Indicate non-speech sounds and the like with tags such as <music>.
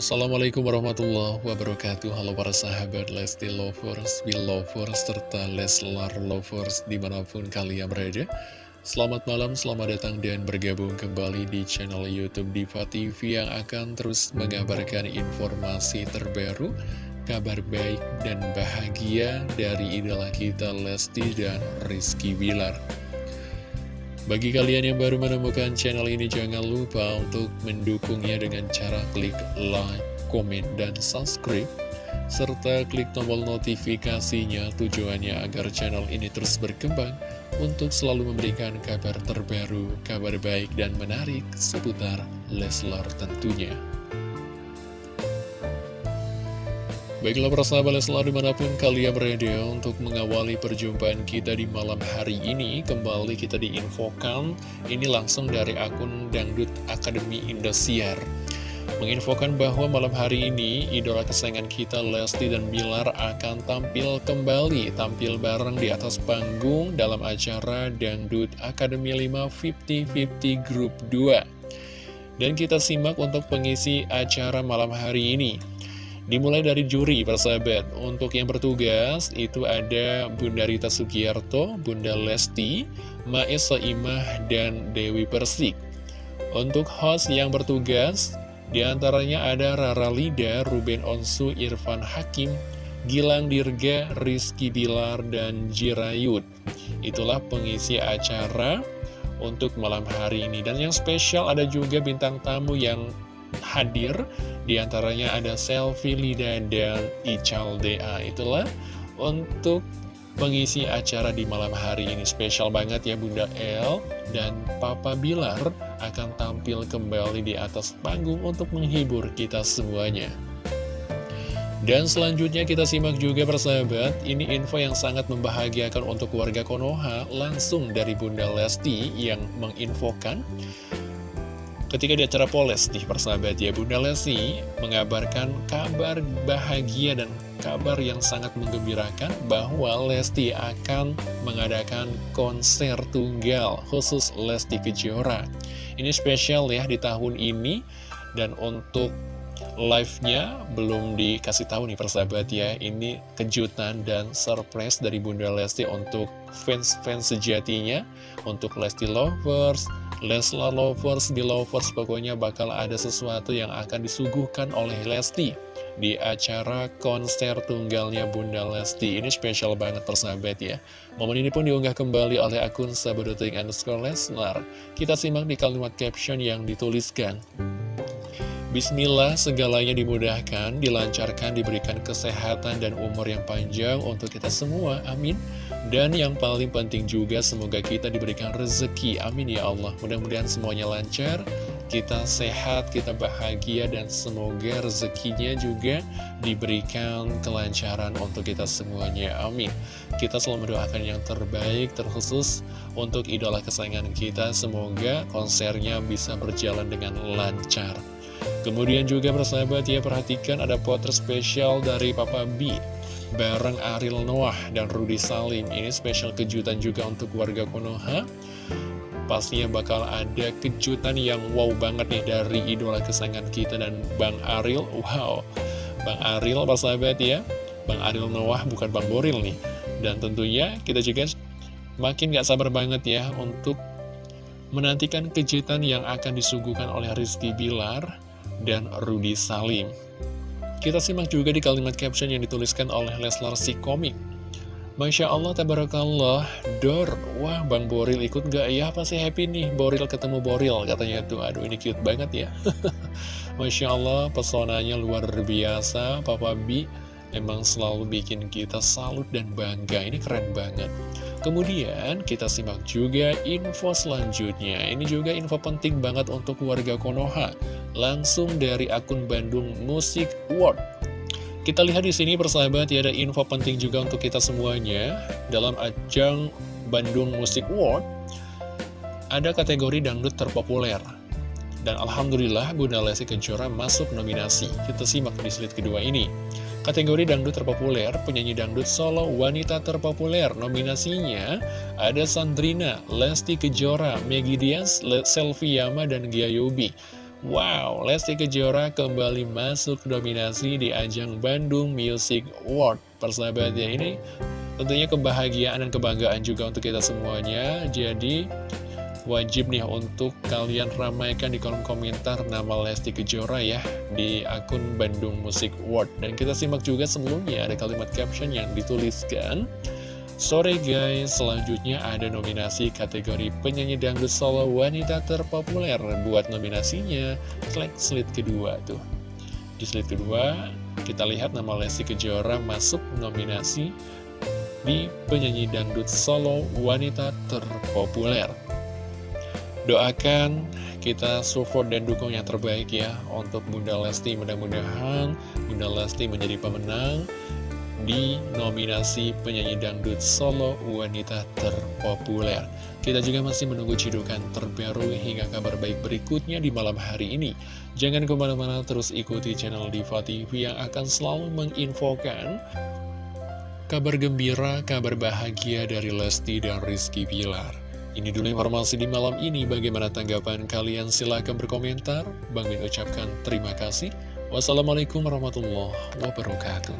Assalamualaikum warahmatullahi wabarakatuh. Halo para sahabat Lesti Lovers, Belovers, serta Leslar Lovers di mana pun kalian berada. Selamat malam, selamat datang dan bergabung kembali di channel Youtube Diva TV Yang akan terus mengabarkan informasi terbaru Kabar baik dan bahagia dari idola kita Lesti dan Rizky Bilar bagi kalian yang baru menemukan channel ini, jangan lupa untuk mendukungnya dengan cara klik like, komen, dan subscribe. Serta klik tombol notifikasinya tujuannya agar channel ini terus berkembang untuk selalu memberikan kabar terbaru, kabar baik dan menarik seputar Leslar tentunya. Baiklah persahabat selalu di mana pun kalian berada untuk mengawali perjumpaan kita di malam hari ini Kembali kita diinfokan. Ini langsung dari akun Dangdut Akademi Indosiar. Menginfokan bahwa malam hari ini idola kesayangan kita Lesti dan Bilar akan tampil kembali Tampil bareng di atas panggung dalam acara Dangdut Akademi 5 50-50 Group 2 Dan kita simak untuk pengisi acara malam hari ini Dimulai dari juri persahabat. Untuk yang bertugas itu ada Bunda Rita Sugiarto, Bunda Lesti, Maesa Imah, dan Dewi Persik. Untuk host yang bertugas di antaranya ada Rara Lida, Ruben Onsu, Irfan Hakim, Gilang Dirga, Rizky Bilar, dan Jirayut. Itulah pengisi acara untuk malam hari ini. Dan yang spesial ada juga bintang tamu yang hadir. Di antaranya ada Selfie Lida dan Ical DA Itulah untuk pengisi acara di malam hari ini. Spesial banget ya Bunda El. Dan Papa Bilar akan tampil kembali di atas panggung untuk menghibur kita semuanya. Dan selanjutnya kita simak juga persahabat, ini info yang sangat membahagiakan untuk warga Konoha langsung dari Bunda Lesti yang menginfokan Ketika di acara Poles di persahabat ya Bunda Lesti mengabarkan kabar bahagia dan kabar yang sangat menggembirakan bahwa Lesti akan mengadakan konser tunggal khusus Lesti Kejora. Ini spesial ya di tahun ini dan untuk live-nya belum dikasih tahu nih persahabat ya Ini kejutan dan surprise dari Bunda Lesti untuk fans-fans sejatinya Untuk Lesti Lovers, Leslar Lovers, di Lovers pokoknya bakal ada sesuatu yang akan disuguhkan oleh Lesti di acara konser tunggalnya Bunda Lesti. Ini spesial banget persahabat ya. Momen ini pun diunggah kembali oleh akun sahabat underscore Leslar. Kita simak di kalimat caption yang dituliskan. Bismillah, segalanya dimudahkan, dilancarkan, diberikan kesehatan dan umur yang panjang untuk kita semua. Amin. Dan yang paling penting juga, semoga kita diberikan rezeki. Amin ya Allah. Mudah-mudahan semuanya lancar, kita sehat, kita bahagia, dan semoga rezekinya juga diberikan kelancaran untuk kita semuanya. Amin. Kita selalu mendoakan yang terbaik, terkhusus untuk idola kesayangan kita. Semoga konsernya bisa berjalan dengan lancar. Kemudian juga persahabat ya perhatikan ada potret spesial dari Papa B Bareng Ariel Noah dan Rudy Salim. Ini spesial kejutan juga untuk warga Konoha. Pastinya bakal ada kejutan yang wow banget nih dari idola kesayangan kita dan Bang Ariel. Wow. Bang Ariel persahabat ya. Bang Ariel Noah bukan Bang Boril nih. Dan tentunya kita juga makin gak sabar banget ya untuk menantikan kejutan yang akan disuguhkan oleh Rizky Bilar dan Rudy Salim. Kita simak juga di kalimat caption yang dituliskan oleh Leslar si komik. Masya Allah, tabarakallah, Dor, wah Bang Boril ikut gak ya? Pasti happy nih, Boril ketemu Boril, katanya tuh. Aduh, ini cute banget ya. <laughs> Masya Allah, pesonanya luar biasa, Papa B Emang selalu bikin kita salut dan bangga, ini keren banget. Kemudian kita simak juga info selanjutnya. Ini juga info penting banget untuk warga Konoha. Langsung dari akun Bandung Musik World. Kita lihat di sini persahabat ya ada info penting juga untuk kita semuanya dalam ajang Bandung Musik World. Ada kategori dangdut terpopuler. Dan Alhamdulillah Bunda Lesti Kejora masuk nominasi. Kita simak di slide kedua ini. Kategori dangdut terpopuler, penyanyi dangdut solo wanita terpopuler. Nominasinya ada Sandrina, Lesti Kejora, Meggy Diaz, Selvi dan Gia Yobi. Wow, Lesti Kejora kembali masuk dominasi di ajang Bandung Music Award. Persahabatnya ini tentunya kebahagiaan dan kebanggaan juga untuk kita semuanya. Jadi wajib nih untuk kalian ramaikan di kolom komentar nama Lesti Kejora ya di akun Bandung Music Award. Dan kita simak juga sebelumnya ada kalimat caption yang dituliskan. Sore guys, selanjutnya ada nominasi kategori penyanyi dangdut solo wanita terpopuler Buat nominasinya, klik slide kedua tuh. Di slide kedua, kita lihat nama Lesti Kejora masuk nominasi di penyanyi dangdut solo wanita terpopuler. Doakan kita support dan dukung yang terbaik ya untuk Bunda Lesti. Mudah-mudahan Bunda Lesti menjadi pemenang di nominasi penyanyi dangdut solo wanita terpopuler. Kita juga masih menunggu cidukan terbaru hingga kabar baik berikutnya di malam hari ini. Jangan ke mana-mana terus ikuti channel Diva TV yang akan selalu menginfokan kabar gembira, kabar bahagia dari Lesti dan Rizky Pilar. Ini dulu informasi di malam ini, bagaimana tanggapan kalian? Silahkan berkomentar. Bang Min ucapkan terima kasih. Wassalamualaikum warahmatullahi wabarakatuh.